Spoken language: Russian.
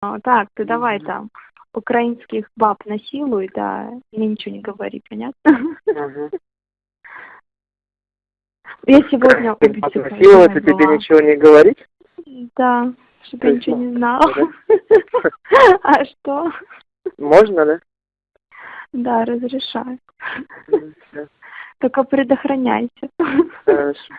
А, Так, ты давай там украинских баб насилуй, да, мне ничего не говори, понятно? Я сегодня Ты у психолога тебе ничего не говорить? Да, чтобы я ничего не знала. А что? Можно, да? Да, разрешаю. Только предохраняйся. Хорошо.